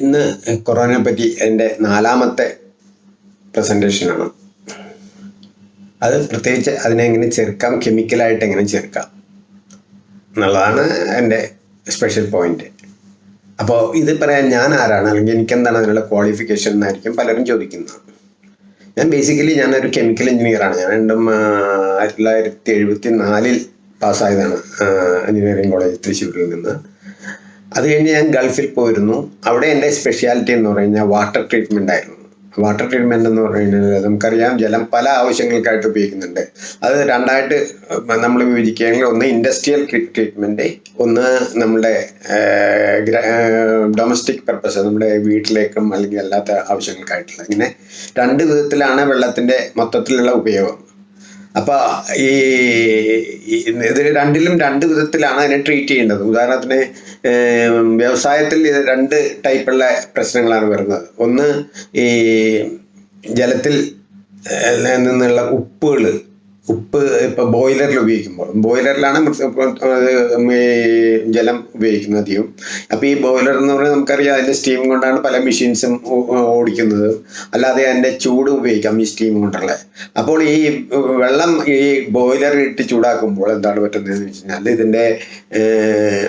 ഇന്ന് കൊറോണയെ പറ്റി എന്റെ നാലാമത്തെ പ്രസന്റേഷനാണ് അത് പ്രത്യേകിച്ച് അതിനെ എങ്ങനെ ചെറുക്കാം കെമിക്കലായിട്ട് എങ്ങനെ ചേർക്കാം എന്നുള്ളതാണ് എന്റെ സ്പെഷ്യൽ പോയിന്റ് അപ്പോൾ ഇത് പറയാൻ ഞാൻ ആരാണ് അല്ലെങ്കിൽ എനിക്കെന്താണ് അതിനുള്ള ക്വാളിഫിക്കേഷൻ എന്നായിരിക്കും പലരും ചോദിക്കുന്നത്. ഞാൻ ബേസിക്കലി ഞാനൊരു കെമിക്കൽ എഞ്ചിനീയറാണ് ഞാൻ രണ്ടും ആയിരത്തി തൊള്ളായിരത്തി എഴുപത്തി നാലിൽ പാസ്സായതാണ് എഞ്ചിനീയറിംഗ് കോളേജ് തൃശ്ശൂരിൽ നിന്ന്. അത് കഴിഞ്ഞ് ഞാൻ ഗൾഫിൽ പോയിരുന്നു. അവിടെ എന്റെ സ്പെഷ്യാലിറ്റി എന്ന് പറഞ്ഞാൽ വാട്ടർ ട്രീറ്റ്മെന്റ് ആയിരുന്നു. വാട്ടർ ട്രീറ്റ്മെന്റ് എന്ന് പറയുന്നത് നമുക്കറിയാം ജലം പല ആവശ്യങ്ങൾക്കായിട്ട് ഉപയോഗിക്കുന്നുണ്ട്. അത് രണ്ടായിട്ട് നമ്മൾ വിഭജിക്കുകയാണെങ്കിൽ ഒന്ന് ഇൻഡസ്ട്രിയൽ ട്രീറ്റ്മെന്റ് ഒന്ന് നമ്മുടെ ഡൊമസ്റ്റിക് പർപ്പസ് നമ്മുടെ വീട്ടിലേക്കും അല്ലെങ്കിൽ അല്ലാത്ത ആവശ്യങ്ങൾക്കായിട്ടുള്ള. ഇങ്ങനെ രണ്ട് വിധത്തിലാണ് വെള്ളത്തിന്റെ മൊത്തത്തിലുള്ള ഉപയോഗം. അപ്പോൾ ഈ ഇത് രണ്ടിലും രണ്ട് വിധത്തിലാണ് അതിനെ ട്രീറ്റ് ചെയ്യേണ്ടത്. ഉദാഹരണത്തിന് വ്യവസായത്തിൽ രണ്ട് ടൈപ്പുള്ള പ്രശ്നങ്ങളാണ് വരുന്നത്. ഒന്ന് ഈ ജലത്തിൽ നിന്നുള്ള ഉപ്പുകൾ ഉപ്പ് ഇപ്പോൾ ബോയിലറിൽ ഉപയോഗിക്കുമ്പോൾ ബോയിലറിലാണ് ജലം ഉപയോഗിക്കുന്നത് അധികം. അപ്പോൾ ഈ ബോയിലർ എന്ന് പറഞ്ഞാൽ നമുക്കറിയാം അതിന്റെ സ്റ്റീം കൊണ്ടാണ് പല മെഷീൻസും ഓടിക്കുന്നത്. അല്ലാതെ അതിന്റെ ചൂട് ഉപയോഗിക്കാം ഈ സ്റ്റീം കൊണ്ടുള്ള. അപ്പോൾ ഈ വെള്ളം ഈ ബോയിലർ ഇട്ട് ചൂടാക്കുമ്പോൾ എന്താണ് പറ്റുന്നതെന്ന് വെച്ച് കഴിഞ്ഞാൽ ഇതിന്റെ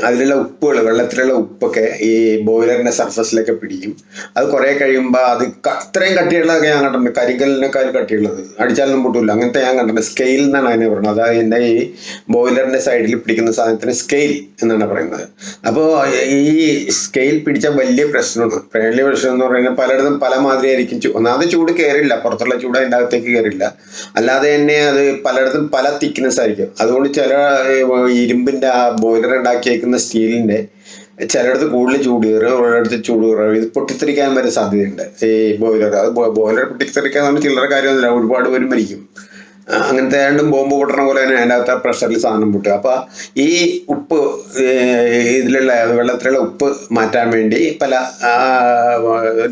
അതിലുള്ള ഉപ്പുകൾ വെള്ളത്തിലുള്ള ഉപ്പൊക്കെ ഈ ബോയിലറിന്റെ സർഫസിലൊക്കെ പിടിക്കും. അത് കുറേ കഴിയുമ്പോൾ അത് അത്രയും കട്ടിയുള്ളതൊക്കെ ഞാൻ കണ്ടിട്ടുണ്ട് കരിങ്കലിനേക്കാൾ കട്ടിയുള്ളത്. അടിച്ചാലൊന്നും പൊട്ടില്ല അങ്ങനത്തെ ഞാൻ കണ്ടിട്ടുണ്ട് സ്കെയിൽ എന്നാണ് അതിനെ പറയുന്നത്. അതായത് എന്റെ ഈ ബോയിലറിന്റെ സൈഡിൽ പിടിക്കുന്ന സാധനത്തിന് സ്കെയിൽ എന്നാണ് പറയുന്നത്. അപ്പോൾ ഈ സ്കെയിൽ പിടിച്ച വലിയ പ്രശ്നമാണ്. വലിയ പ്രശ്നം എന്ന് പറയുന്നത് പലയിടത്തും പല മാതിരി ആയിരിക്കും ചൂ- ഒന്നാമത് ചൂട് കയറില്ല പുറത്തുള്ള ചൂട് അതിന്റെ അകത്തേക്ക് കയറില്ല അല്ലാതെ തന്നെ അത് പലയിടത്തും പല തിക്നെസ് ആയിരിക്കും. അതുകൊണ്ട് ചില ഇരുമ്പിന്റെ ആ ബോയിലർ ഉണ്ടാക്കിയേക്കുന്ന സ്റ്റീലിന്റെ ചിലയിടത്ത് കൂടുതൽ ചൂട് കയറും ഒരിടത്ത് ചൂട് കുറവ് ഇത് പൊട്ടിത്തെറിക്കാൻ വരെ സാധ്യതയുണ്ട്. ഈ ബോയിലർ അത് ബോയിലർ പൊട്ടിത്തെറിക്കാൻ ചില്ലറ കാര്യമൊന്നുമില്ല. ഒരുപാട് പേര് മരിക്കും. അങ്ങനത്തെ രണ്ടും ബോംബ് പൊട്ടണ പോലെ തന്നെ അതിന്റെ അകത്ത് പ്രഷറിൽ സാധനം പൊട്ടുക. അപ്പോൾ ഈ ഉപ്പ് ഇതിലുള്ള വെള്ളത്തിലുള്ള ഉപ്പ് മാറ്റാൻ വേണ്ടി പല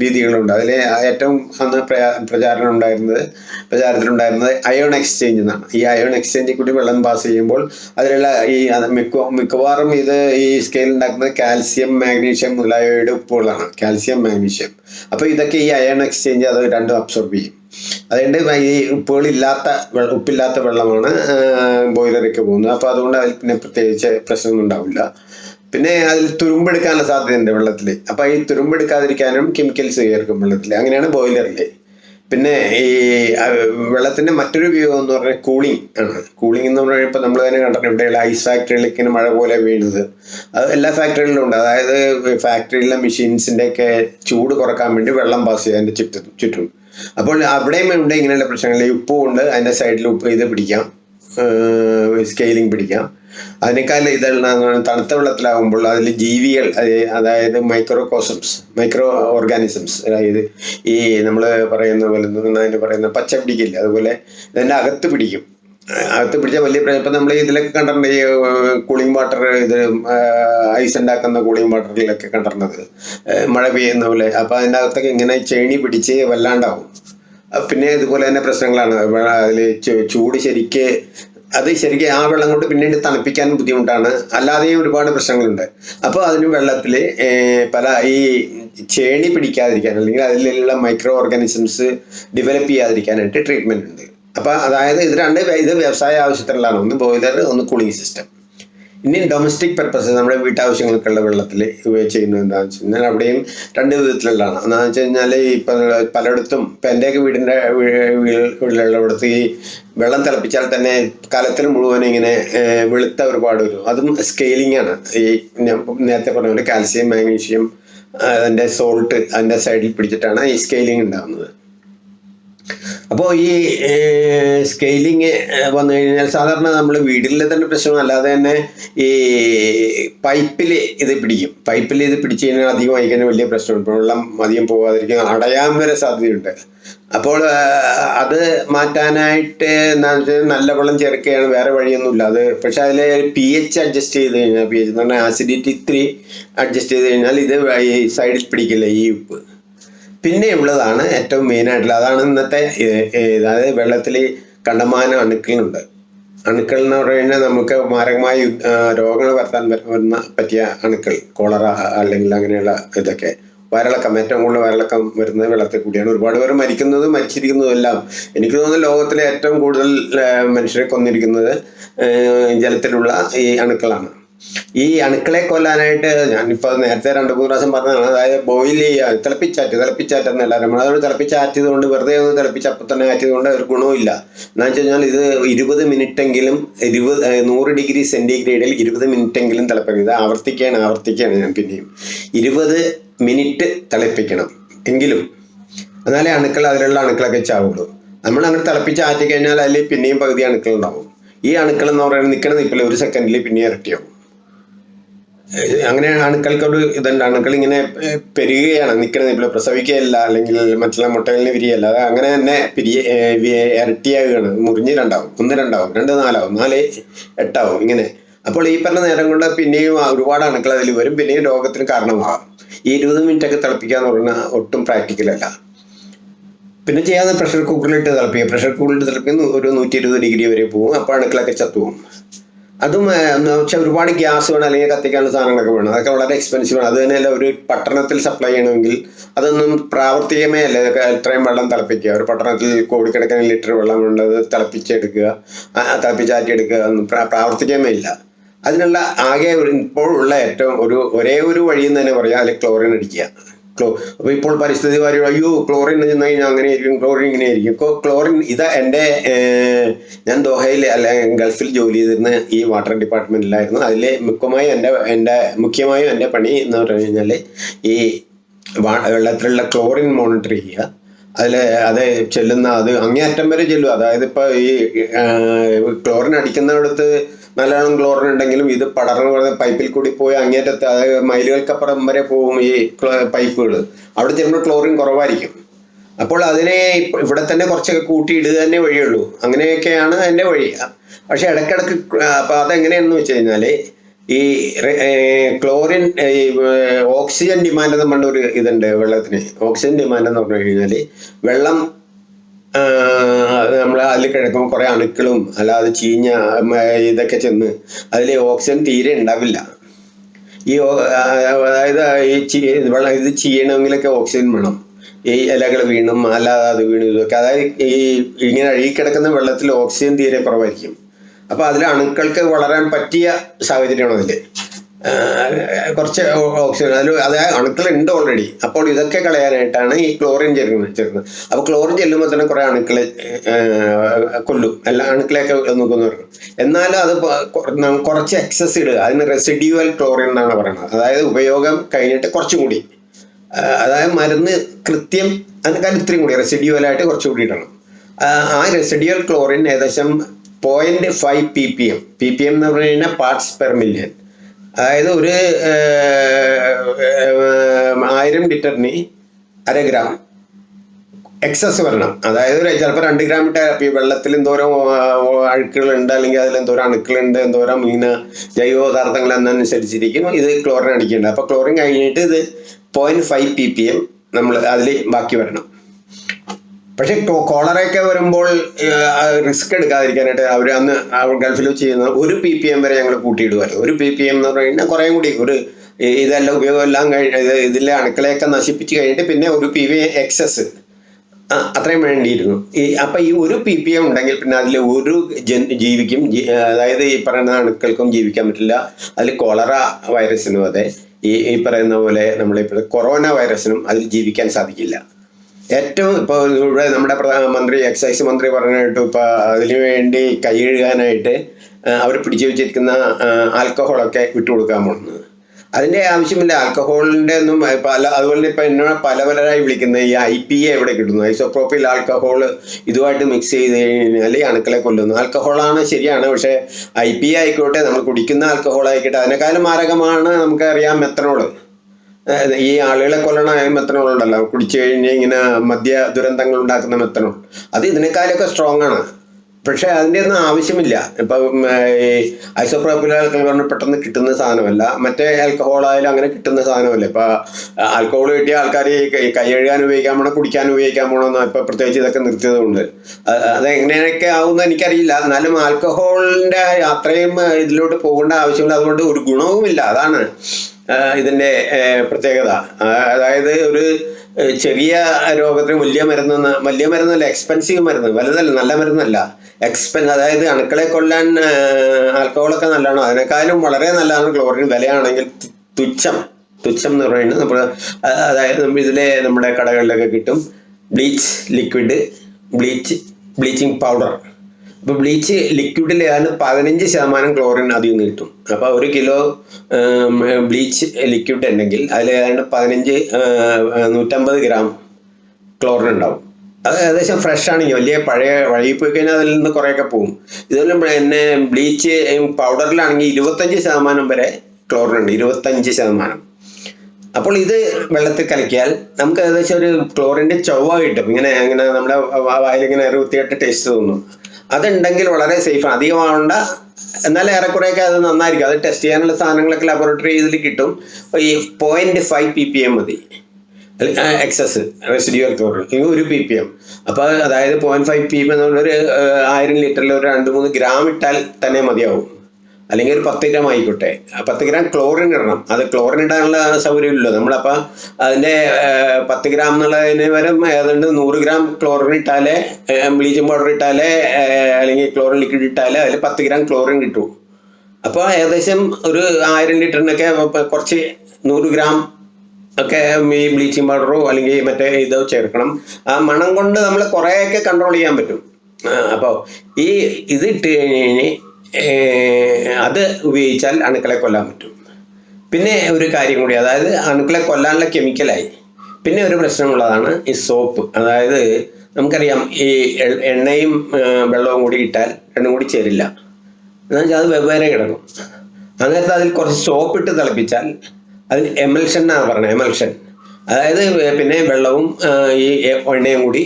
രീതികളുണ്ട്. അതിൽ ഏറ്റവും അന്ന് പ്രചാരണം ഉണ്ടായിരുന്നത് പ്രചാരത്തിലുണ്ടായിരുന്നത് അയോൺ എക്സ്ചേഞ്ച് എന്നാണ്. ഈ അയോൺ എക്സ്ചേഞ്ചിൽ കൂടി വെള്ളം പാസ് ചെയ്യുമ്പോൾ അതിലുള്ള ഈ മിക്ക മിക്കവാറും ഇത് ഈ സ്കെയിൽ ഉണ്ടാക്കുന്നത് കാൽസ്യം മാഗ്നീഷ്യം മുതലായവയുടെ ഉപ്പുകളാണ് കാൽസ്യം മാഗ്നീഷ്യം അപ്പോൾ ഇതൊക്കെ ഈ അയോൺ എക്സ്ചേഞ്ച് അത് രണ്ടും അബ്സോർബ് ചെയ്യും. അതുകൊണ്ട് ഈ ഉപ്പുകളില്ലാത്ത ഉപ്പില്ലാത്ത വെള്ളമാണ് ബോയിലറിലേക്ക് പോകുന്നത്. അപ്പോൾ അതുകൊണ്ട് അതിൽ പിന്നെ പ്രത്യേകിച്ച് പ്രശ്നമൊന്നും ഉണ്ടാവില്ല. പിന്നെ അതിൽ തുരുമ്പെടുക്കാനുള്ള സാധ്യതയുണ്ട് വെള്ളത്തിൽ അപ്പോൾ ഈ തുരുമ്പെടുക്കാതിരിക്കാനും കെമിക്കൽസ് ചേർക്കും വെള്ളത്തിൽ അങ്ങനെയാണ് ബോയിലറിൽ പിന്നെ ഈ വെള്ളത്തിന്റെ മറ്റൊരു ഉപയോഗം എന്ന് പറഞ്ഞാൽ കൂളിംഗ് ആണ്. കൂളിംഗ് എന്ന് പറഞ്ഞാൽ ഇപ്പോൾ നമ്മൾ തന്നെ കണ്ടിട്ടുണ്ട്. ഇവിടെയുള്ള ഐസ് ഇങ്ങനെ മഴ പോലെ വീഴുന്നത്. അത് എല്ലാ ഫാക്ടറികളിലും ഉണ്ട്. അതായത് ഫാക്ടറിയിലെ മെഷീൻസിന്റെയൊക്കെ ചൂട് കുറയ്ക്കാൻ വേണ്ടി വെള്ളം പാസ് ചെയ്യാൻ ചുറ്റും ചുറ്റും. അപ്പോൾ അവിടെയും ഉണ്ട് ഇങ്ങനെയുള്ള പ്രശ്നങ്ങൾ. ഉപ്പും ഉണ്ട്. അതിന്റെ സൈഡിൽ ഉപ്പ് ഇത് പിടിക്കാം. സ്കെയിലിംഗ് പിടിക്കാം. അതിനേക്കാൾ ഇതെല്ലാം തണുത്ത വെള്ളത്തിലാകുമ്പോൾ അതിൽ ജീവികൾ അതായത് അതായത് മൈക്രോകോസംസ് മൈക്രോ ഓർഗാനിസംസ് അതായത് ഈ നമ്മൾ പറയുന്ന പോലെ പറയുന്ന പച്ച പിടിക്കില്ല? അതുപോലെ ഇതിന്റെ അകത്ത് പിടിക്കും. അകത്ത് പിടിച്ച വലിയ പ്രശ്നം. ഇപ്പം നമ്മൾ ഇതിലൊക്കെ കണ്ടിട്ടുണ്ട് ഈ കൂളിംഗ് വാട്ടർ ഇത് ഐസ് ഉണ്ടാക്കുന്ന കൂളിംഗ് വാട്ടറിലൊക്കെ കണ്ടിരുന്നത് മഴ പെയ്യുന്ന പോലെ. അപ്പോൾ അതിന്റെ അകത്തൊക്കെ ഇങ്ങനെ ചേണി പിടിച്ച് വല്ലാണ്ടാവും. പിന്നെ ഇതുപോലെ തന്നെ പ്രശ്നങ്ങളാണ്. അതിൽ ചൂട് ശരിക്ക് അത് ശരിക്കും ആ വെള്ളം കൊണ്ട് പിന്നീട് തണുപ്പിക്കാൻ ബുദ്ധിമുട്ടാണ്. അല്ലാതെയും ഒരുപാട് പ്രശ്നങ്ങളുണ്ട്. അപ്പോൾ അതിന് വെള്ളത്തിൽ പല ഈ ചേണി പിടിക്കാതിരിക്കാൻ അല്ലെങ്കിൽ അതിലുള്ള മൈക്രോ ഓർഗാനിസംസ് ഡെവലപ്പ് ചെയ്യാതിരിക്കാനായിട്ട് ട്രീറ്റ്മെന്റ് ഉണ്ട്. അപ്പോൾ അതായത് ഇത് രണ്ട് ഇത് വ്യവസായ ആവശ്യത്തിനുള്ളതാണ്. ഒന്ന് ബോയിലർ ഒന്ന് കൂളിംഗ് സിസ്റ്റം ഇനി ഡൊമസ്റ്റിക് പർപ്പസ് നമ്മുടെ വീട്ടാവശ്യങ്ങൾക്കുള്ള വെള്ളത്തിൽ ചെയ്യുന്നത് എന്താണെന്ന് വെച്ച് കഴിഞ്ഞാൽ അവിടെയും രണ്ട് വിധത്തിലുള്ളതാണ്. എന്താണെന്ന് വെച്ച് കഴിഞ്ഞാൽ ഇപ്പം പലയിടത്തും ഇപ്പം എന്റെയൊക്കെ വീടിന്റെ വീടുകളിലുള്ളവിടത്ത് ഈ വെള്ളം തിളപ്പിച്ചാൽ തന്നെ കലത്തിൽ മുഴുവൻ ഇങ്ങനെ വെളുത്ത ഒരുപാട് വരും. അതും സ്കെയിലിംഗ് ആണ്. ഈ ഞാൻ നേരത്തെ പറഞ്ഞ പോലെ കാൽസ്യം മാഗ്നീഷ്യം അതിന്റെ സോൾട്ട് അതിന്റെ സൈഡിൽ പിടിച്ചിട്ടാണ് ഈ സ്കെയിലിംഗ് ഉണ്ടാകുന്നത് അപ്പോൾ ഈ സ്കെയിലിങ് വന്നു കഴിഞ്ഞാൽ സാധാരണ നമ്മൾ വീടിലെ തന്നെ പ്രശ്നം അല്ലാതെ തന്നെ ഈ പൈപ്പിൽ ഇത് പിടിക്കും. പൈപ്പിൽ ഇത് പിടിച്ചു കഴിഞ്ഞാൽ അധികമായി കഴിഞ്ഞാൽ വലിയ പ്രശ്നമുണ്ട്. വെള്ളം അധികം പോകാതിരിക്കും അടയാൻ വരെ സാധ്യതയുണ്ട്. അപ്പോൾ അത് മാറ്റാനായിട്ട് എന്താണെന്ന് വെച്ചാൽ നല്ല വെള്ളം ചേർക്കുകയാണ്. വേറെ വഴിയൊന്നുമില്ല. അത് പക്ഷെ അതിൽ പി എച്ച് അഡ്ജസ്റ്റ് ചെയ്ത് കഴിഞ്ഞാൽ പി എച്ച് എന്ന് പറഞ്ഞാൽ ആസിഡിറ്റി ഇത്തിരി അഡ്ജസ്റ്റ് ചെയ്ത് കഴിഞ്ഞാൽ ഇത് സൈഡിൽ പിടിക്കില്ല ഈ ഉപ്പ്. പിന്നെ ഉള്ളതാണ് ഏറ്റവും മെയിൻ ആയിട്ടുള്ള അതാണ് ഇന്നത്തെ അതായത് വെള്ളത്തിൽ കണ്ടമാനം അണുക്കളുണ്ട് അണുക്കൾ എന്ന് പറഞ്ഞു കഴിഞ്ഞാൽ നമുക്ക് മാരകമായ രോഗങ്ങൾ വരുത്താൻ വരുന്ന പറ്റിയ അണുക്കൾ കോളറ അല്ലെങ്കിൽ അങ്ങനെയുള്ള ഇതൊക്കെ. വയറിളക്കം ഏറ്റവും കൂടുതൽ വയറിളക്കം വരുന്നത് വെള്ളത്തിൽ കൂടിയാണ്. ഒരുപാട് പേര് മരിക്കുന്നതും മരിച്ചിരിക്കുന്നതും എല്ലാം. എനിക്ക് തോന്നുന്നു ലോകത്തിലെ ഏറ്റവും കൂടുതൽ മനുഷ്യരെ കൊന്നിരിക്കുന്നത് ജലത്തിലുള്ള ഈ അണുക്കളാണ്. ഈ അണുക്കളെ കൊല്ലാനായിട്ട് ഞാനിപ്പോൾ നേരത്തെ രണ്ട് മൂന്ന് പ്രാവശ്യം പറഞ്ഞതാണ്. അതായത് ബോയിൽ ചെയ്യുക തിളപ്പിച്ചാറ്റ് തിളപ്പിച്ചാറ്റ് എന്നല്ല നമ്മളത് തിളപ്പിച്ചാറ്റിയത് കൊണ്ട് വെറുതെ ഒന്ന് തിളപ്പിച്ച് അപ്പം തന്നെ ആറ്റിയത് കൊണ്ട് ഒരു ഗുണവുമില്ല. എന്ന് വെച്ച് കഴിഞ്ഞാൽ ഇത് ഇരുപത് മിനിറ്റെങ്കിലും ഇരുപത് നൂറ് ഡിഗ്രി സെന്റിഗ്രേഡിൽ ഇരുപത് മിനിറ്റെങ്കിലും തിളപ്പിക്കണം. ഇത് ആവർത്തിക്കുകയാണ് ആവർത്തിക്കുകയാണ് ഞാൻ പിന്നെയും. ഇരുപത് മിനിറ്റ് തിളപ്പിക്കണം എങ്കിലും എന്നാലേ അണുക്കൾ അതിലുള്ള അണുക്കളൊക്കെ ചാവുള്ളൂ. നമ്മൾ അങ്ങനെ തിളപ്പിച്ച് ആറ്റി കഴിഞ്ഞാൽ അതിൽ പിന്നെയും പകുതി അണുക്കൾ ഉണ്ടാവും. ഈ അണുക്കൾ എന്ന് പറയുന്നത് നിൽക്കണ നിൽപ്പില്ല ഒരു സെക്കൻഡിൽ പിന്നെയും ഇരട്ടിയാവും. ഏഹ് അങ്ങനെ അണുക്കൾക്ക് ഒരു ഇതുണ്ട് അണുക്കൾ ഇങ്ങനെ പെരുകയാണ്. നിൽക്കുന്നത് ഇപ്പോൾ പ്രസവിക്കുകയല്ല അല്ലെങ്കിൽ മറ്റുള്ള മുട്ടകളിൽ വിരിയല്ല അത് അങ്ങനെ തന്നെ പിരിയ ഇരട്ടിയാകുകയാണ്. മുറിഞ്ഞ് രണ്ടാവും ഒന്ന് രണ്ടാവും രണ്ട് നാലാവും നാല് എട്ടാവും ഇങ്ങനെ. അപ്പോൾ ഈ പറഞ്ഞ നേരം കൊണ്ട് പിന്നെയും ഒരുപാട് അണുക്കൾ അതിൽ വരും. പിന്നെയും രോഗത്തിന് കാരണമാകാം. ഈ ഇരുപത് മിനിറ്റ് ഒക്കെ തിളപ്പിക്കുക എന്ന് പറഞ്ഞാൽ ഒട്ടും പ്രാക്ടിക്കലല്ല പിന്നെ ചെയ്യാതെ പ്രഷർ കുക്കറിലിട്ട് തിളപ്പിക്കുക. പ്രഷർ കുക്കറിലിട്ട് തിളപ്പിക്കുന്ന ഒരു നൂറ്റി ഇരുപത് ഡിഗ്രി വരെ പോകും അപ്പോൾ അണുക്കളൊക്കെ ചത്തുപോകും. അതും പക്ഷെ ഒരുപാട് ഗ്യാസ് വേണം അല്ലെങ്കിൽ കത്തിക്കാനുള്ള സാധനങ്ങളൊക്കെ വേണം. അതൊക്കെ വളരെ എക്സ്പെൻസീവ് ആണ്. അത് തന്നെയല്ല ഒരു പട്ടണത്തിൽ സപ്ലൈ ചെയ്യണമെങ്കിൽ അതൊന്നും പ്രാവർത്തികമേ അല്ല. ഇതൊക്കെ ഇത്രയും വെള്ളം തിളപ്പിക്കുക. ഒരു പട്ടണത്തിൽ കോടിക്കണക്കിന് ലിറ്റർ വെള്ളം ഉള്ളത് തിളപ്പിച്ചെടുക്കുക തിളപ്പിച്ചാറ്റിയെടുക്കുക ഒന്നും പ്രാ- പ്രാവർത്തികമേ ഇല്ല. അതിനുള്ള ആകെ ഒരു ഇപ്പോഴുള്ള ഏറ്റവും ഒരു ഒരേ ഒരു വഴി എന്ന് തന്നെ പറയാം അതിൽ ക്ലോറിൻ അടിക്കുക. ക്ലോ അപ്പോൾ ഇപ്പോൾ പരിസ്ഥിതി വാരി അയ്യോ ക്ലോറിൻ ചെന്ന് കഴിഞ്ഞാൽ അങ്ങനെ ആയിരിക്കും ക്ലോറിൻ ഇങ്ങനെ ആയിരിക്കും ഇപ്പോൾ ക്ലോറിൻ ഇതാ എന്റെ ഞാൻ ദോഹയിൽ അല്ല ഗൾഫിൽ ജോലി ചെയ്തിരുന്ന ഈ വാട്ടർ ഡിപ്പാർട്ട്മെന്റിലായിരുന്നു അതിൽ മുഖ്യമായും എന്റെ എന്റെ മുഖ്യമായും എന്റെ പണി എന്ന് പറഞ്ഞു കഴിഞ്ഞാൽ ഈ വെള്ളത്തിലുള്ള ക്ലോറിൻ മോണിറ്റർ ചെയ്യുക. അതിൽ അത് ചെല്ലുന്ന അത് അങ്ങേയറ്റം വരെ ചെല്ലും അതായത് ഇപ്പോൾ ഈ ക്ലോറിൻ അടിക്കുന്നിടത്ത് നല്ലോണം ക്ലോറിൻ ഉണ്ടെങ്കിലും ഇത് പടർന്നു പറഞ്ഞ പൈപ്പിൽ കൂടി പോയി അങ്ങേറ്റത്ത് അതായത് മൈലുകൾക്കപ്പുറം വരെ പോകും ഈ പൈപ്പുകൾ അവിടെ ചെല്ലുമ്പോൾ ക്ലോറിൻ കുറവായിരിക്കും. അപ്പോൾ അതിനെ ഇവിടെ തന്നെ കുറച്ചൊക്കെ കൂട്ടിയിടുക തന്നെ വഴിയുള്ളൂ. അങ്ങനെയൊക്കെയാണ് അതിന്റെ വഴി. പക്ഷെ ഇടയ്ക്കിടയ്ക്ക് അപ്പോൾ അതെങ്ങനെയാണെന്ന് വെച്ച് കഴിഞ്ഞാൽ ഈ ക്ലോറിൻ ഈ ഓക്സിജൻ ഡിമാൻഡ് എന്ന് പറഞ്ഞ ഒരു ഇതുണ്ട് വെള്ളത്തിന്. ഓക്സിജൻ ഡിമാൻഡ് എന്ന് പറഞ്ഞു കഴിഞ്ഞാൽ വെള്ളം നമ്മൾ അതിൽ കിടക്കുമ്പോൾ കുറേ അണുക്കളും അല്ലാതെ ചീഞ്ഞ ഇതൊക്കെ ചെന്ന് അതിൽ ഓക്സിജൻ തീരെ ഉണ്ടാവില്ല ഈ അതായത് ഈ ചീ വെള്ളം ഇത് ചെയ്യണമെങ്കിലൊക്കെ ഓക്സിജൻ വേണം. ഈ ഇലകൾ വീണും അല്ലാതെ അത് വീണും ഇതൊക്കെ. അതായത് ഈ ഇങ്ങനെ അഴുകിക്കിടക്കുന്ന വെള്ളത്തിൽ ഓക്സിജൻ തീരെ കുറവായിരിക്കും. അപ്പോൾ അതിൽ അണുക്കൾക്ക് വളരാൻ പറ്റിയ സാഹചര്യമാണ് അതിൽ കുറച്ച് ഓക്സിജൻ അതിൽ അത് അണുക്കളുണ്ട് ഓൾറെഡി അപ്പോൾ ഇതൊക്കെ കളയാനായിട്ടാണ് ഈ ക്ലോറിൻ ചേർക്കുന്നത് ചേർക്കുന്നത് അപ്പോൾ ക്ലോറിൻ ചെല്ലുമ്പോൾ തന്നെ കുറേ അണുക്കളെ കൊല്ലും. എല്ലാ അണുക്കളെയൊക്കെ നോക്കുന്നവർക്ക്. എന്നാലും അത് കുറച്ച് എക്സസ് ഇടുക. അതിന് റെസിഡ്യൂവൽ ക്ലോറിൻ എന്നാണ് പറയുന്നത്. അതായത് ഉപയോഗം കഴിഞ്ഞിട്ട് കുറച്ചും കൂടി. അതായത് മരുന്ന് കൃത്യം അതിനേക്കാൾ ഇത്രയും കൂടി റെസിഡ്യൂവലായിട്ട് കുറച്ചും കൂടി ഇടണം. ആ, റെസിഡ്യൂവൽ ക്ലോറിൻ ഏകദേശം point five P P M P P M എന്ന് പറഞ്ഞു കഴിഞ്ഞാൽ പാർട്സ് പെർ മില്യൺ അതായത് ഒരു ആയിരം ലിറ്ററിന് അര ഗ്രാം എക്സസ് വരണം. അതായത് ചിലപ്പോൾ രണ്ട് ഗ്രാം ഇട്ട വെള്ളത്തിൽ എന്തോരം അഴുക്കുകളുണ്ട് അല്ലെങ്കിൽ അതിൽ എന്തോരം അണുക്കളുണ്ട് എന്തോരം ഇങ്ങനെ ജൈവ പദാർത്ഥങ്ങൾ എന്നനുസരിച്ചിരിക്കും. ഇത് ക്ലോറിൻ അടിക്കേണ്ടത്. അപ്പോൾ ക്ലോറിൻ കഴിഞ്ഞിട്ട് ഇത് point five P P M നമ്മൾ അതിൽ ബാക്കി വരണം. പക്ഷെ കോളറയൊക്കെ വരുമ്പോൾ റിസ്ക് എടുക്കാതിരിക്കാനായിട്ട് അവർ അന്ന് ഗൾഫിൽ ചെയ്യുന്ന ഒരു പി പി എം വരെ ഞങ്ങൾ കൂട്ടിയിടുമായിരുന്നു. ഒരു പി പി എം എന്ന് പറഞ്ഞു കഴിഞ്ഞാൽ കുറേ കൂടി ഒരു ഇതെല്ലാം ഉപയോഗം എല്ലാം കഴിഞ്ഞ ഇതിലെ അണുക്കളെയൊക്കെ നശിപ്പിച്ച് കഴിഞ്ഞിട്ട് പിന്നെ ഒരു പി വി എക്സസ് അത്രയും വേണ്ടിയിരുന്നു. ഈ അപ്പം ഈ ഒരു പി പി എം ഉണ്ടെങ്കിൽ പിന്നെ അതിൽ ഒരു ജൻ ജീവിക്കും അതായത് ഈ പറയുന്ന അണുക്കൾക്കും ജീവിക്കാൻ പറ്റില്ല. അതിൽ കൊളറ വൈറസിനും അതെ ഈ ഈ പറയുന്ന പോലെ നമ്മളിപ്പോൾ കൊറോണ വൈറസിനും അതിൽ ജീവിക്കാൻ സാധിക്കില്ല. ഏറ്റവും ഇപ്പൊ ഇവിടെ നമ്മുടെ പ്രധാനമന്ത്രി എക്സൈസ് മന്ത്രി പറഞ്ഞിട്ട് ഇപ്പോൾ അതിനു വേണ്ടി അവർ പിടിച്ചു വെച്ചിരിക്കുന്ന ആൽക്കഹോളൊക്കെ വിട്ടുകൊടുക്കാൻ പോകുന്നത്. അതിന്റെ ആവശ്യമില്ല. ആൽക്കഹോളിന്റെ ഒന്നും പല അതുപോലെ ഇപ്പം എന്നോട് പല പലരായി വിളിക്കുന്നത് ഈ ഐ പി എ എവിടെ കിട്ടുന്നു. ഐസോപ്രോപ്പിൽ ആൽക്കഹോൾ ഇതുമായിട്ട് മിക്സ് ചെയ്ത് കഴിഞ്ഞാൽ ഈ അണുക്കളെ കൊല്ലുന്നു. ആൽക്കഹോളാണ് ശരിയാണ് പക്ഷേ ഐ പി എ ആയിക്കോട്ടെ നമ്മൾ കുടിക്കുന്ന ആൽക്കഹോൾ ആയിക്കോട്ടെ അതിനേക്കാളും മാരകമാണ് നമുക്കറിയാം മെത്തനോൾ. ഈ ആളുകളെ കൊല്ലണ മെത്തനോൾ ഉണ്ടല്ലോ കുടിച്ചു കഴിഞ്ഞ് ഇങ്ങനെ മദ്യ ദുരന്തങ്ങൾ ഉണ്ടാക്കുന്ന മെത്തനോൾ അത് ഇതിനേക്കാളൊക്കെ സ്ട്രോങ് ആണ്. പക്ഷേ അതിന്റെ ഒന്നും ആവശ്യമില്ല. ഇപ്പം ഈ ഐസോപ്രോപ്പിൽ പെട്ടെന്ന് കിട്ടുന്ന സാധനമല്ല. മറ്റേ ആൽക്കഹോൾ ആയാലും അങ്ങനെ കിട്ടുന്ന സാധനമല്ല. ഇപ്പോൾ ആൽക്കഹോൾ കിട്ടിയ ആൾക്കാർ ഈ കൈ കഴുകാൻ ഉപയോഗിക്കാൻ പോകണം കുടിക്കാൻ ഉപയോഗിക്കാൻ പോകണമെന്ന് ഇപ്പം പ്രത്യേകിച്ച് ഇതൊക്കെ നിർത്തിയതുകൊണ്ട്. അത് എങ്ങനെയൊക്കെ ആവുമെന്ന് എനിക്കറിയില്ല. എന്നാലും ആൽക്കഹോളിന്റെ അത്രയും ഇതിലോട്ട് പോകേണ്ട ആവശ്യമില്ല. അതുകൊണ്ട് ഒരു ഗുണവുമില്ല. അതാണ്. ഇതിന്റെ പ്രത്യേകത. അതായത് ഒരു ചെറിയ രോഗത്തിന് വലിയ മരുന്ന് വലിയ മരുന്നല്ല എക്സ്പെൻസീവ് മരുന്ന്. വലുതല്ല നല്ല മരുന്നല്ല. എക്സ്പെൻ അതായത് അണുക്കളെ കൊല്ലാൻ ആൽക്കഹോളൊക്കെ നല്ലതാണ് അതിനേക്കാളും വളരെ നല്ലതാണ് ക്ലോറിൻ. വിലയാണെങ്കിൽ തുച്ഛം. തുച്ഛം എന്ന് പറയുന്നത് നമ്മൾ അതായത് നമ്മൾ ഇതിലെ നമ്മുടെ കടകളിലൊക്കെ കിട്ടും. Bleach liquid bleach bleaching powder. അപ്പോൾ ബ്ലീച്ച് ഏതാണ്ട് പതിനഞ്ച് ശതമാനം ക്ലോറിൻ അതിൽ നിന്ന് കിട്ടും. അപ്പോൾ ഒരു കിലോ ബ്ലീച്ച് ലിക്വിഡ് ഉണ്ടെങ്കിൽ അതിൽ ഏതാണ്ട് പതിനഞ്ച് നൂറ്റമ്പത് ഗ്രാം ക്ലോറിൻ ഉണ്ടാവും. അത് ഏകദേശം ഫ്രഷ് ആണെങ്കിൽ വലിയ പഴയ വഴി പോയി കഴിഞ്ഞാൽ അതിൽ നിന്ന് കുറേയൊക്കെ പോകും ഇതുപോലെ പിന്നെ ബ്ലീച്ച് പൗഡറിലാണെങ്കിൽ ഇരുപത്തഞ്ച് ശതമാനം വരെ ക്ലോറിൻ ഉണ്ട്. ഇരുപത്തഞ്ച് ശതമാനം. അപ്പോൾ ഇത് വെള്ളത്തിൽ കലക്കിയാൽ നമുക്ക് ഏകദേശം ഒരു ക്ലോറിന്റെ ചൊവ്വ കിട്ടും. ഇങ്ങനെ ഇങ്ങനെ നമ്മുടെ വായിലിങ്ങനെ ഒരു വൃത്തിയായിട്ട് ടേസ്റ്റ് തോന്നും. അതുണ്ടെങ്കിൽ വളരെ സേഫാണ് അധികമാവണ്ട എന്നാൽ ഏറെക്കുറെയൊക്കെ അത് നന്നായിരിക്കും. അത് ടെസ്റ്റ് ചെയ്യാനുള്ള സാധനങ്ങളൊക്കെ ലബോറട്ടറി ഇതിൽ കിട്ടും. ഈ point five P P M മതി എക്സസ് റെസിഡ്യൂർ ഒരു പി പി എം അപ്പോൾ അതായത് point five P P M ഏഹ്, ആയിരം ലിറ്ററിൽ ഒരു രണ്ട് മൂന്ന് ഗ്രാം ഇട്ടാൽ തന്നെ മതിയാവും. അല്ലെങ്കിൽ ഒരു പത്ത് ഗ്രാം ആയിക്കോട്ടെ. പത്ത് ഗ്രാം ക്ലോറിൻ ഇടണം. അത് ക്ലോറിൻ ഇടാനുള്ള സൗകര്യമില്ലല്ലോ. നമ്മളപ്പോൾ അതിന്റെ പത്ത് ഗ്രാം എന്നുള്ളതിന് വരും ഏതാണ്ട് നൂറ് ഗ്രാം ക്ലോറിൻ ഇട്ടാലേ ബ്ലീച്ചിങ് പൗഡർ ഇട്ടാലേ അല്ലെങ്കിൽ ക്ലോറിൻ ലിക്വിഡ് ഇട്ടാലേ അതിൽ പത്ത് ഗ്രാം ക്ലോറിൻ കിട്ടൂ. അപ്പോൾ ഏകദേശം ഒരു ആയിരം ലിറ്ററിനൊക്കെ കുറച്ച് നൂറ് ഗ്രാം ഒക്കെ ഈ ബ്ലീച്ചിങ് പൗഡറോ അല്ലെങ്കിൽ മറ്റേ ഇതോ ചേർക്കണം. ആ മണം കൊണ്ട് നമ്മൾ കുറേയൊക്കെ കൺട്രോൾ ചെയ്യാൻ പറ്റും. അപ്പോൾ ഈ ഇത് ഇട്ട് കഴിഞ്ഞ് അത് ഉപയോഗിച്ചാൽ അണുക്കളെ കൊല്ലാൻ പറ്റും. പിന്നെ ഒരു കാര്യം കൂടി അതായത് അണുക്കളെ കൊല്ലാനുള്ള കെമിക്കലായി പിന്നെ ഒരു പ്രശ്നമുള്ളതാണ് ഈ സോപ്പ് അതായത് നമുക്കറിയാം ഈ എണ്ണയും വെള്ളവും കൂടി ഇട്ടാൽ രണ്ടും കൂടി ചേരില്ല. എന്നുവെച്ചാൽ അത് വെവ്വേറെ കിടക്കും. അന്നേരത്തെ അതിൽ കുറച്ച് സോപ്പ് ഇട്ട് തിളപ്പിച്ചാൽ അതിൽ എമൽഷൻ എന്നാണ് പറയുന്നത് എമൽഷൻ അതായത് പിന്നെ വെള്ളവും ഈ എണ്ണയും കൂടി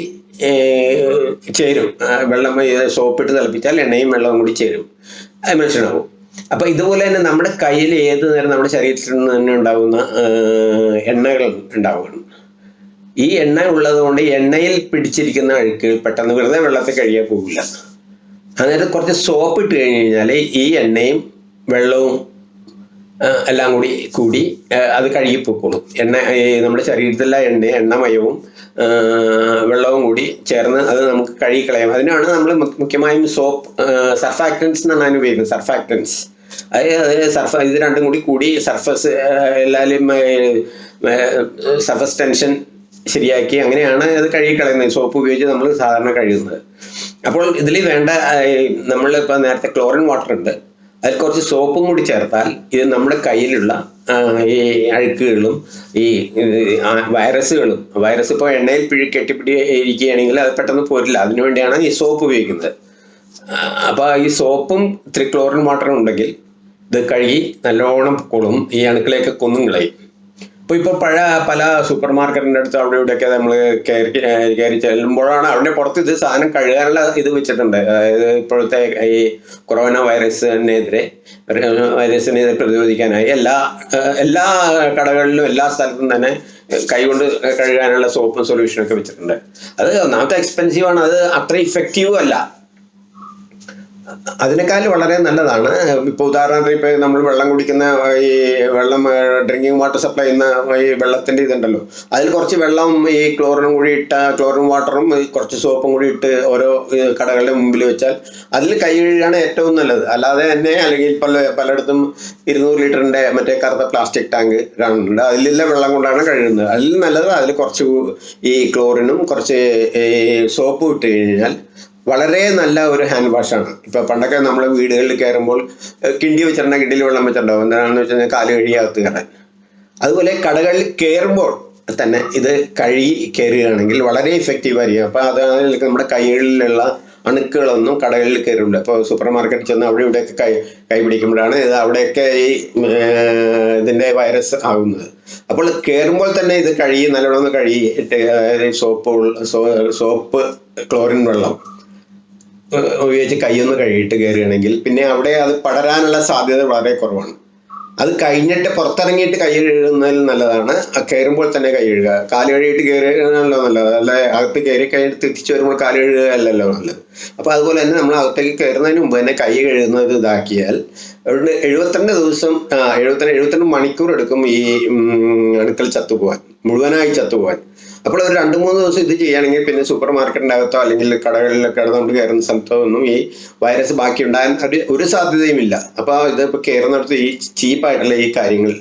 ചേരും. വെള്ളം സോപ്പ് ഇട്ട് തിളപ്പിച്ചാൽ എണ്ണയും വെള്ളവും കൂടി ചേരും. അത് ആവും അപ്പോൾ ഇതുപോലെ തന്നെ നമ്മുടെ കയ്യിൽ ഏത് നേരം നമ്മുടെ ശരീരത്തിൽ നിന്ന് തന്നെ ഉണ്ടാകുന്ന എണ്ണകൾ ഉണ്ടാവുകയാണ്. ഈ എണ്ണ ഉള്ളതുകൊണ്ട് എണ്ണയിൽ പിടിച്ചിരിക്കുന്ന അഴുക്കുകൾ പെട്ടെന്ന് വെറുതെ വെള്ളത്തിൽ കഴിയാൻ പോകില്ല. അന്നേരം കുറച്ച് സോപ്പ് ഇട്ട് കഴിഞ്ഞ് കഴിഞ്ഞാൽ ഈ എണ്ണയും വെള്ളവും എല്ലാം കൂടി കൂടി അത് കഴുകി പൊക്കോളും. എണ്ണ നമ്മുടെ ശരീരത്തിലെ എണ്ണ എണ്ണമയവും വെള്ളവും കൂടി ചേർന്ന് അത് നമുക്ക് കഴുകി കളയാം. അതിനാണ് നമ്മൾ മുഖ്യമായും സോപ്പ് സർഫാക്ടൻസ് എന്നാണ് അതിന് ഉപയോഗിക്കുന്നത് സർഫാക്ടൻസ് അത് അത് സർഫ ഇത് രണ്ടും കൂടി കൂടി സർഫസ് എല്ലാവരും സർഫസ് ടെൻഷൻ ശരിയാക്കി അങ്ങനെയാണ് അത് കഴുകി കളയുന്നത്. സോപ്പ് ഉപയോഗിച്ച് നമ്മൾ സാധാരണ കഴുകുന്നത്. അപ്പോൾ ഇതിൽ വേണ്ട നമ്മളിപ്പോൾ നേരത്തെ ക്ലോറിൻ വാട്ടർ ഉണ്ട്. അതിൽ കുറച്ച് സോപ്പും കൂടി ചേർത്താൽ ഇത് നമ്മുടെ കയ്യിലുള്ള ഈ അഴുക്കുകളും ഈ വൈറസുകളും വൈറസ് ഇപ്പോൾ എണ്ണയിൽ പിഴി കെട്ടിപ്പിടി ഇരിക്കുകയാണെങ്കിൽ അത് പെട്ടെന്ന് പോരില്ല. അതിനുവേണ്ടിയാണ് ഈ സോപ്പ് ഉപയോഗിക്കുന്നത്. അപ്പോൾ ഈ സോപ്പും ത്രിക്ലോറിൻ വാട്ടറും ഉണ്ടെങ്കിൽ ഇത് കഴുകി നല്ലോണം കൊള്ളും ഈ അണുക്കളെയൊക്കെ കൊന്നും കളയും. അപ്പോൾ ഇപ്പോൾ പഴയ പല സൂപ്പർ മാർക്കറ്റിന്റെ അടുത്ത് അവിടെ ഇവിടെയൊക്കെ നമ്മൾ കയറി കയറി ചെല്ലുമ്പോഴാണ് അവിടെ പുറത്ത് ഇത് സാധനം കഴുകാനുള്ള ഇത് വെച്ചിട്ടുണ്ട്. അതായത് ഇപ്പോഴത്തെ ഈ കൊറോണ വൈറസിനെതിരെ വൈറസിനെതിരെ പ്രതിരോധിക്കാനായി എല്ലാ എല്ലാ കടകളിലും എല്ലാ സ്ഥലത്തും തന്നെ കൈകൊണ്ട് കഴുകാനുള്ള സോപ്പും സൊല്യൂഷനൊക്കെ വെച്ചിട്ടുണ്ട്. അത് ഒന്നാമത്തെ എക്സ്പെൻസീവ് ആണ് അത് അത്ര ഇഫക്റ്റീവും അല്ല. അതിനേക്കാൾ വളരെ നല്ലതാണ്. ഇപ്പോൾ ഉദാഹരണത്തിന് ഇപ്പോൾ നമ്മൾ വെള്ളം കുടിക്കുന്ന ഈ വെള്ളം ഡ്രിങ്കിങ് വാട്ടർ സപ്ലൈ ചെയ്യുന്ന ഈ വെള്ളത്തിന്റെ ഇതുണ്ടല്ലോ. അതിൽ കുറച്ച് വെള്ളം ഈ ക്ലോറിനും കൂടി ഇട്ട ക്ലോറിൻ വാട്ടറും കുറച്ച് സോപ്പും കൂടി ഇട്ട് ഓരോ കടകളുടെ മുമ്പിൽ വെച്ചാൽ അതിൽ കൈ കഴുകാണ് ഏറ്റവും നല്ലത്. അല്ലാതെ തന്നെ അല്ലെങ്കിൽ പല പലയിടത്തും ഇരുന്നൂറ് ലിറ്ററിന്റെ മറ്റേ കറുത്ത പ്ലാസ്റ്റിക് ടാങ്ക് കാണുന്നുണ്ട് അതിലുള്ള വെള്ളം കൊണ്ടാണ് കഴുകുന്നത്. അതിൽ നല്ലത് അതിൽ കുറച്ച് ഈ ക്ലോറിനും കുറച്ച് സോപ്പും ഇട്ട് കഴിഞ്ഞാൽ വളരെ നല്ല ഒരു ഹാൻഡ് വാഷാണ് ഇപ്പൊ പണ്ടൊക്കെ നമ്മൾ വീടുകളിൽ കയറുമ്പോൾ കിണ്ടി വെച്ചിട്ടുണ്ടെങ്കിൽ കിണ്ടിയിൽ വെള്ളം വെച്ചിട്ടുണ്ടാവും. എന്താണെന്ന് വെച്ച് കഴിഞ്ഞാൽ കാൽ കഴുകി അകത്ത് കയറാൻ. അതുപോലെ കടകളിൽ കയറുമ്പോൾ തന്നെ ഇത് കഴുകി കയറുകയാണെങ്കിൽ വളരെ ഇഫക്റ്റീവ് ആയിരിക്കും. അപ്പോൾ അതാണ് നമ്മുടെ കൈകളിലുള്ള അണുക്കളൊന്നും കടകളിൽ കയറില്ല അപ്പോൾ സൂപ്പർ മാർക്കറ്റിൽ ചെന്ന് അവിടെ ഇവിടെയൊക്കെ കൈ കൈ പിടിക്കുമ്പോഴാണ് ഇത് അവിടെയൊക്കെ ഈ ഇതിന്റെ വൈറസ് ആകുന്നത് അപ്പോൾ കയറുമ്പോൾ തന്നെ ഇത് കഴുകി നല്ലോണം കഴുകി അതായത് സോപ്പ് സോപ്പ് ക്ലോറിൻ വെള്ളം ഉപയോഗിച്ച് കൈയൊന്ന് കഴുകിയിട്ട് കയറുകയാണെങ്കിൽ പിന്നെ അവിടെ അത് പടരാനുള്ള സാധ്യത വളരെ കുറവാണ്. അത് കഴിഞ്ഞിട്ട് പുറത്തിറങ്ങിയിട്ട് കൈ കഴുകുന്നതിൽ നല്ലതാണ്. കയറുമ്പോൾ തന്നെ കൈ കഴുകുക. കാൽ കഴുകിയിട്ട് കയറുകയാണല്ലോ നല്ലത്. അല്ല അകത്ത് കയറി കഴിഞ്ഞിട്ട് തിരിച്ചു വരുമ്പോൾ കാൽ കഴുകുക അല്ലല്ലോ നല്ലത്. അപ്പോൾ അതുപോലെ തന്നെ നമ്മൾ അകത്തേക്ക് കയറുന്നതിന് മുമ്പ് തന്നെ കൈ കഴുകുന്നത് ഇതാക്കിയാൽ അതുകൊണ്ട് എഴുപത്തിരണ്ട് ദിവസം എഴുപത്തിരണ്ട് എഴുപത്തിരണ്ട് മണിക്കൂർ എടുക്കും ഈ അടുക്കൽ ചത്തുപോകാൻ മുഴുവനായി ചത്തുപോകാൻ അപ്പോൾ ഒരു രണ്ട് മൂന്ന് ദിവസം ഇത് ചെയ്യുകയാണെങ്കിൽ പിന്നെ സൂപ്പർ മാർക്കറ്റിന്റെ അകത്തോ അല്ലെങ്കിൽ കടകളിലൊക്കെ നമ്മൾ കയറുന്ന സ്ഥലത്തോ ഒന്നും ഈ വൈറസ് ബാക്കി ഉണ്ടാകാൻ ഒരു ഒരു സാധ്യതയുമില്ല. അപ്പോൾ ഇത് ഇപ്പോൾ കയറുന്നിടത്ത് ഈ ചീപ്പായിട്ടുള്ള ഈ കാര്യങ്ങൾ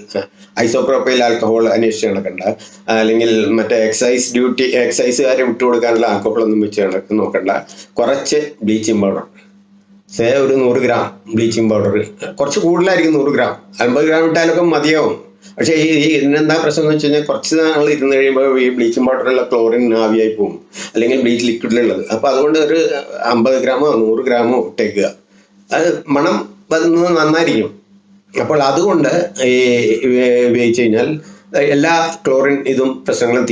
ഐസോപ്രോപ്പൈൽ ആൽക്കഹോൾ അന്വേഷിച്ച് നടക്കണ്ട അല്ലെങ്കിൽ മറ്റേ എക്സൈസ് ഡ്യൂട്ടി എക്സൈസുകാരെ വിട്ടുകൊടുക്കാനുള്ള ആൽക്കഹോൾ ഒന്നും വെച്ച് നടക്ക- നോക്കണ്ട. കുറച്ച് ബ്ലീച്ചിങ് പൗഡർ സേ ഒരു നൂറ് ഗ്രാം ബ്ലീച്ചിങ് പൗഡർ കുറച്ച് കൂടുതലായിരിക്കും നൂറ് ഗ്രാം അൻപത് ഗ്രാം ഇട്ടാലൊക്കെ മതിയാവും. പക്ഷേ ഈ ഇതിനെന്താ പ്രശ്നം എന്ന് വെച്ച് കഴിഞ്ഞാൽ കുറച്ച് നാൾ ഇരുന്ന് കഴിയുമ്പോൾ ഈ ബ്ലീച്ചിങ് പൗഡറിലുള്ള ക്ലോറിൻ ആവിയായി പോകും അല്ലെങ്കിൽ ബ്ലീച്ച് ലിക്വിഡിലുള്ളത് അപ്പോൾ അതുകൊണ്ട് ഒരു അമ്പത് ഗ്രാമോ നൂറ് ഗ്രാമോ ഇട്ടേക്കുക. അത് മണം വരുന്നത് നന്നായിരിക്കും. അപ്പോൾ അതുകൊണ്ട് ഈ ഉപയോഗിച്ച് കഴിഞ്ഞാൽ എല്ലാ ക്ലോറിൻ ഇതും പ്രശ്നങ്ങളും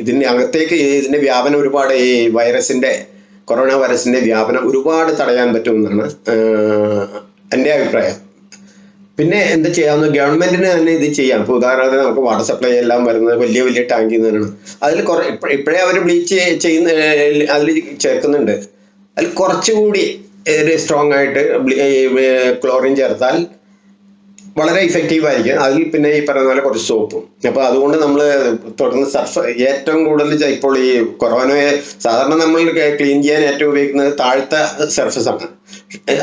ഇതിന് അകത്തേക്ക് ഇതിന്റെ വ്യാപനം ഒരുപാട് ഈ വൈറസിന്റെ കൊറോണ വൈറസിന്റെ വ്യാപനം ഒരുപാട് തടയാൻ പറ്റുമെന്നാണ് എന്റെ അഭിപ്രായം. പിന്നെ എന്താ ചെയ്യാവുന്ന ഗവൺമെന്റിന് തന്നെ ഇത് ചെയ്യാം. ഇപ്പോൾ ഉദാഹരണത്തിന് നമുക്ക് വാട്ടർ സപ്ലൈ എല്ലാം വരുന്നത് വലിയ വലിയ ടാങ്കിൽ നിന്നാണ് അതിൽ കുറെ ഇപ്പ- ഇപ്പോഴേ അവർ ബ്ലീച്ച് ചെയ്യുന്ന അതിൽ ചേർക്കുന്നുണ്ട്. അതിൽ കുറച്ചുകൂടി സ്ട്രോങ് ആയിട്ട് ക്ലോറിൻ ചേർത്താൽ വളരെ ഇഫക്റ്റീവ് ആയിരിക്കും. അതിൽ പിന്നെ ഈ പറയുന്ന പോലെ കുറച്ച് സോപ്പും അപ്പോൾ അതുകൊണ്ട് നമ്മൾ തുടർന്ന് സർഫ് ഏറ്റവും കൂടുതൽ ഇപ്പോൾ ഈ കൊറോണയെ സാധാരണ നമ്മൾ ക്ലീൻ ചെയ്യാൻ ഏറ്റവും ഉപയോഗിക്കുന്നത് താഴ്ത്ത സർഫസ് ആണ്.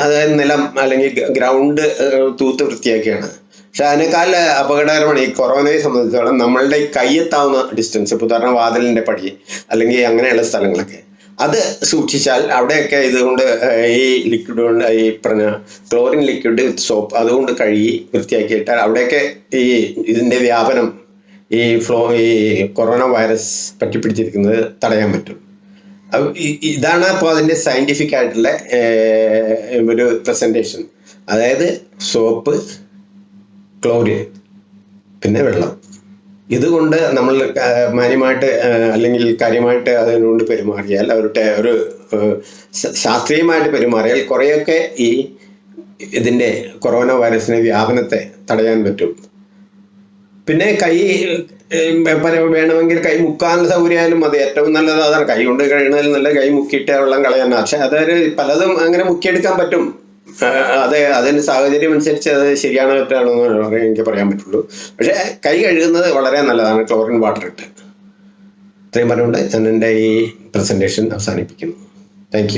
അതായത് നിലം അല്ലെങ്കിൽ ഗ്രൗണ്ട് തൂത്ത് വൃത്തിയാക്കിയാണ്. പക്ഷെ അതിനേക്കാൾ അപകടകരമാണ് ഈ കൊറോണയെ സംബന്ധിച്ചിടത്തോളം നമ്മളുടെ കയ്യെത്താവുന്ന ഡിസ്റ്റൻസ് ഇപ്പോൾ ഉദാഹരണം വാതിലിന്റെ പടി അല്ലെങ്കിൽ അങ്ങനെയുള്ള സ്ഥലങ്ങളൊക്കെ. അത് സൂക്ഷിച്ചാൽ അവിടെയൊക്കെ ഇതുകൊണ്ട് ഈ ലിക്വിഡ് കൊണ്ട് ഈ പറഞ്ഞ ക്ലോറിൻ ലിക്വിഡ് സോപ്പ് അതുകൊണ്ട് കഴുകി വൃത്തിയാക്കിയിട്ടാൽ അവിടെയൊക്കെ ഈ ഇതിന്റെ വ്യാപനം ഈ ഫ്ലോ ഈ കൊറോണ വൈറസ് പറ്റിപ്പിടിച്ചിരിക്കുന്നത് തടയാൻ പറ്റും. ഇതാണ് അപ്പോൾ അതിന്റെ സയന്റിഫിക് ആയിട്ടുള്ള ഒരു പ്രസന്റേഷൻ അതായത് സോപ്പ് ക്ലോറിൻ പിന്നെ വെള്ളം. ഇതുകൊണ്ട് നമ്മൾ മാന്യമായിട്ട് അല്ലെങ്കിൽ കാര്യമായിട്ട് അതിനോട് പെരുമാറിയാൽ അവരുടെ ഒരു ശാസ്ത്രീയമായിട്ട് പെരുമാറിയാൽ കുറേയൊക്കെ ഈ ഇതിന്റെ കൊറോണ വൈറസിന്റെ വ്യാപനത്തെ തടയാൻ പറ്റും. പിന്നെ കൈ വേണമെങ്കിൽ കൈ മുക്കാനുള്ള സൗകര്യമായാലും മതി. ഏറ്റവും നല്ലത് അതാണ് കൈ കൊണ്ട് കഴിയുന്നതിൽ നല്ല കൈ മുക്കിയിട്ട് വെള്ളം കളയാൻ പക്ഷെ അതൊരു പലതും അങ്ങനെ മുക്കിയെടുക്കാൻ പറ്റും. അതെ അതിന് സാഹചര്യം അനുസരിച്ച് അത് ശരിയാണോ തെറ്റാണോ എന്ന് എനിക്ക് പറയാൻ പറ്റുള്ളൂ. പക്ഷെ കൈ കഴുകുന്നത് വളരെ നല്ലതാണ്. ക്ലോറിൻ വാട്ടർ ഇട്ട്. ഇത്രയും പറഞ്ഞുകൊണ്ട് ഞാൻ എന്റെ ഈ പ്രസന്റേഷൻ അവസാനിപ്പിക്കുന്നു. താങ്ക്